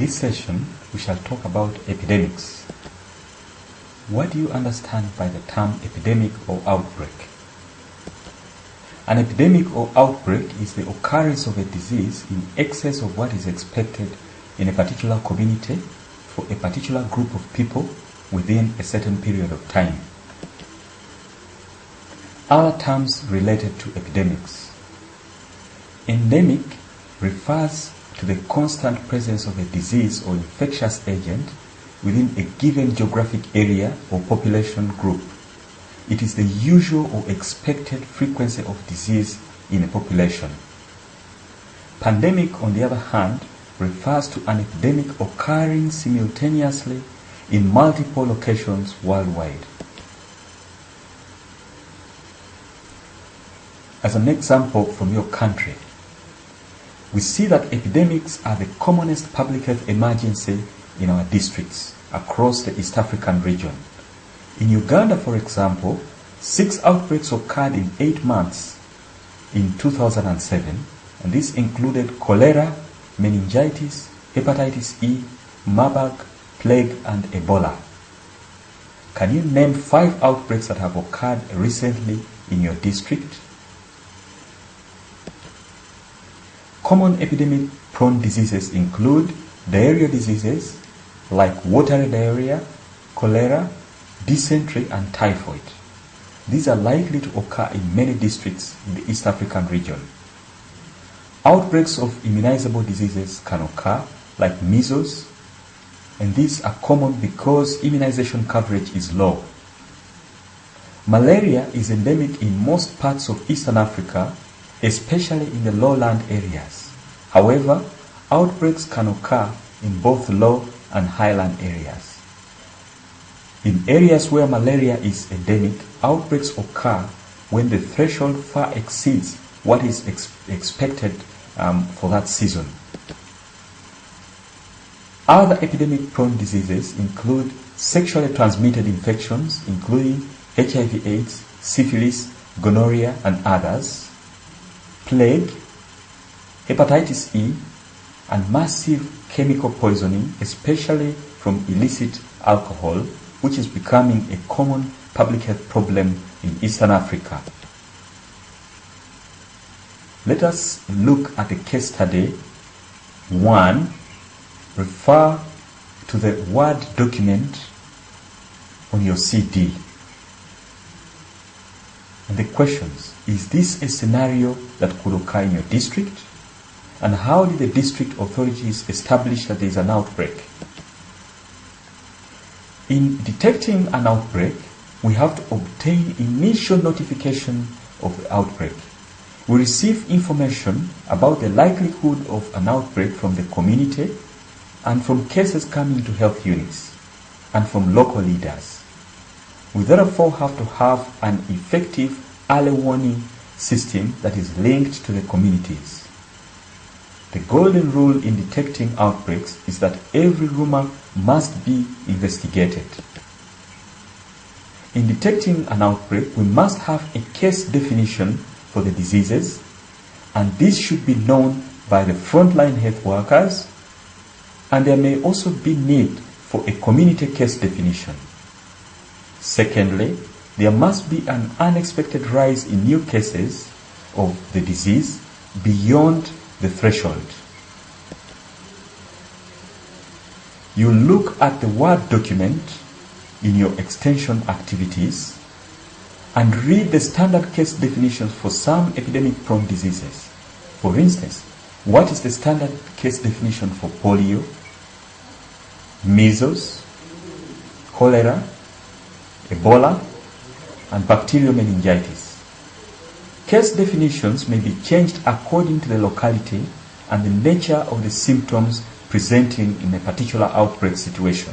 this session, we shall talk about epidemics. What do you understand by the term epidemic or outbreak? An epidemic or outbreak is the occurrence of a disease in excess of what is expected in a particular community for a particular group of people within a certain period of time. Other terms related to epidemics. Endemic refers to the constant presence of a disease or infectious agent within a given geographic area or population group. It is the usual or expected frequency of disease in a population. Pandemic, on the other hand, refers to an epidemic occurring simultaneously in multiple locations worldwide. As an example from your country, we see that epidemics are the commonest public health emergency in our districts across the East African region. In Uganda, for example, six outbreaks occurred in eight months in 2007, and this included cholera, meningitis, hepatitis E, Marburg, plague, and Ebola. Can you name five outbreaks that have occurred recently in your district? Common epidemic prone diseases include diarrhea diseases like watery diarrhea, cholera, dysentery, and typhoid. These are likely to occur in many districts in the East African region. Outbreaks of immunizable diseases can occur, like measles, and these are common because immunization coverage is low. Malaria is endemic in most parts of Eastern Africa, especially in the lowland areas. However, outbreaks can occur in both low and highland areas. In areas where malaria is endemic, outbreaks occur when the threshold far exceeds what is ex expected um, for that season. Other epidemic prone diseases include sexually transmitted infections, including HIV AIDS, syphilis, gonorrhea, and others, plague, hepatitis E, and massive chemical poisoning, especially from illicit alcohol, which is becoming a common public health problem in Eastern Africa. Let us look at a case study. One, refer to the Word document on your CD. The questions, is this a scenario that could occur in your district? And how did the district authorities establish that there is an outbreak? In detecting an outbreak, we have to obtain initial notification of the outbreak. We receive information about the likelihood of an outbreak from the community and from cases coming to health units and from local leaders. We therefore have to have an effective early warning system that is linked to the communities. The golden rule in detecting outbreaks is that every rumor must be investigated. In detecting an outbreak, we must have a case definition for the diseases, and this should be known by the frontline health workers, and there may also be need for a community case definition. Secondly, there must be an unexpected rise in new cases of the disease beyond the threshold. You look at the Word document in your extension activities and read the standard case definitions for some epidemic prone diseases. For instance, what is the standard case definition for polio, measles, cholera, Ebola, and bacterial meningitis? Case definitions may be changed according to the locality and the nature of the symptoms presenting in a particular outbreak situation.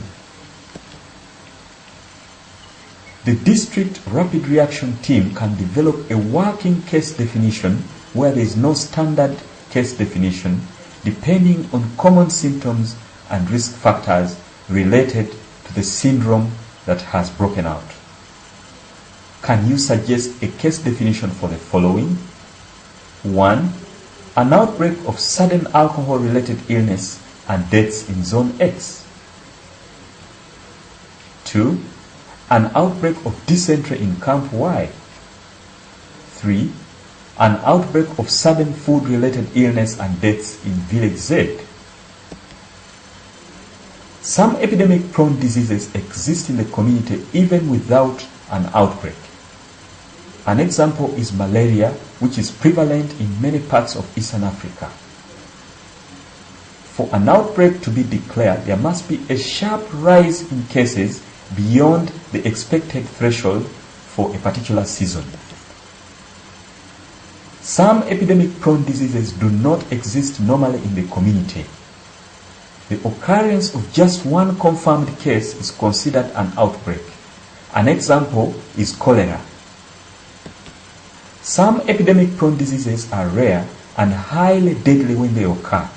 The district rapid reaction team can develop a working case definition where there is no standard case definition depending on common symptoms and risk factors related to the syndrome that has broken out. Can you suggest a case definition for the following? 1. An outbreak of sudden alcohol related illness and deaths in Zone X. 2. An outbreak of dysentery in Camp Y. 3. An outbreak of sudden food-related illness and deaths in Village Z. Some epidemic-prone diseases exist in the community even without an outbreak. An example is malaria, which is prevalent in many parts of Eastern Africa. For an outbreak to be declared, there must be a sharp rise in cases beyond the expected threshold for a particular season. Some epidemic-prone diseases do not exist normally in the community. The occurrence of just one confirmed case is considered an outbreak. An example is cholera. Some epidemic-prone diseases are rare and highly deadly when they occur.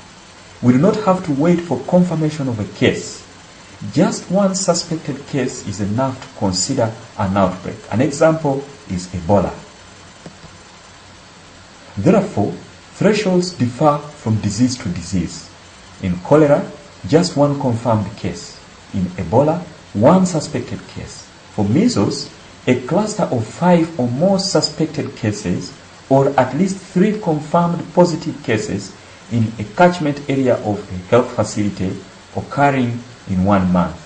We do not have to wait for confirmation of a case. Just one suspected case is enough to consider an outbreak. An example is Ebola. Therefore, thresholds differ from disease to disease. In cholera, just one confirmed case. In Ebola, one suspected case. For measles, a cluster of five or more suspected cases or at least three confirmed positive cases in a catchment area of a health facility occurring in one month.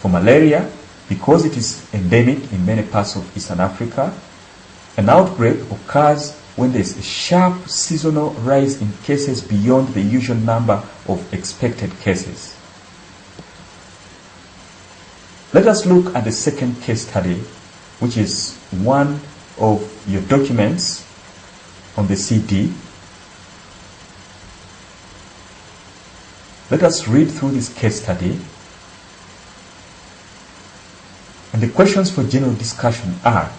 For malaria, because it is endemic in many parts of Eastern Africa, an outbreak occurs when there is a sharp seasonal rise in cases beyond the usual number of expected cases. Let us look at the second case study, which is one of your documents on the CD Let us read through this case study. And the questions for general discussion are,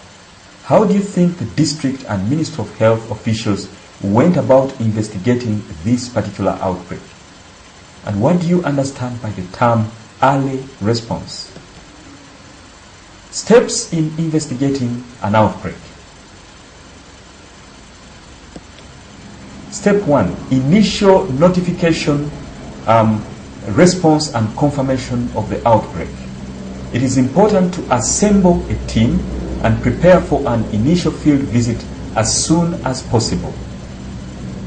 how do you think the district and Ministry of Health officials went about investigating this particular outbreak? And what do you understand by the term early response? Steps in investigating an outbreak. Step 1. Initial notification um, response and confirmation of the outbreak. It is important to assemble a team and prepare for an initial field visit as soon as possible.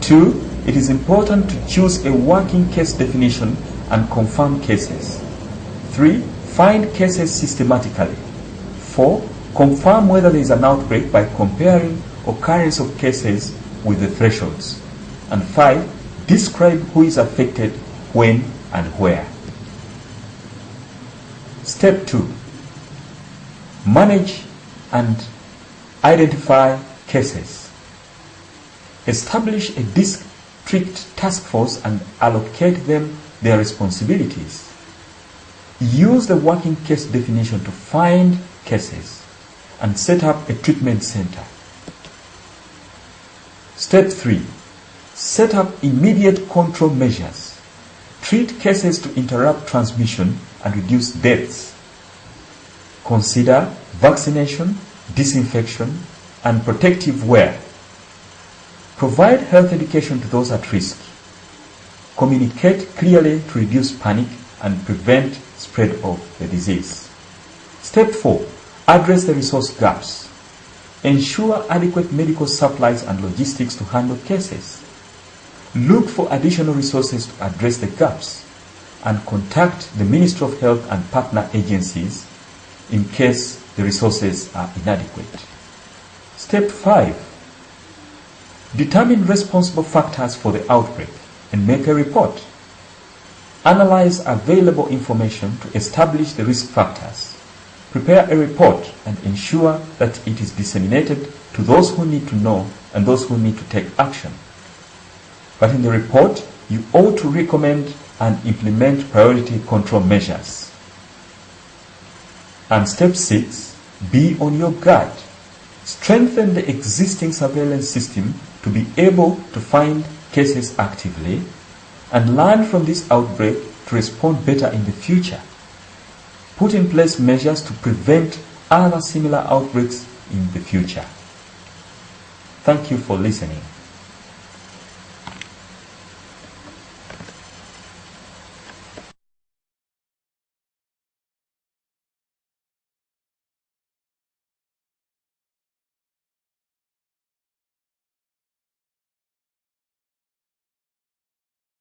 Two, it is important to choose a working case definition and confirm cases. Three, find cases systematically. Four, confirm whether there is an outbreak by comparing occurrence of cases with the thresholds. And five, describe who is affected when and where. Step 2. Manage and identify cases. Establish a district task force and allocate them their responsibilities. Use the working case definition to find cases and set up a treatment center. Step 3. Set up immediate control measures Treat cases to interrupt transmission and reduce deaths. Consider vaccination, disinfection, and protective wear. Provide health education to those at risk. Communicate clearly to reduce panic and prevent spread of the disease. Step 4. Address the resource gaps. Ensure adequate medical supplies and logistics to handle cases. Look for additional resources to address the gaps and contact the Ministry of Health and partner agencies in case the resources are inadequate. Step 5. Determine responsible factors for the outbreak and make a report. Analyze available information to establish the risk factors. Prepare a report and ensure that it is disseminated to those who need to know and those who need to take action. But in the report, you ought to recommend and implement priority control measures. And step six, be on your guard. Strengthen the existing surveillance system to be able to find cases actively and learn from this outbreak to respond better in the future. Put in place measures to prevent other similar outbreaks in the future. Thank you for listening.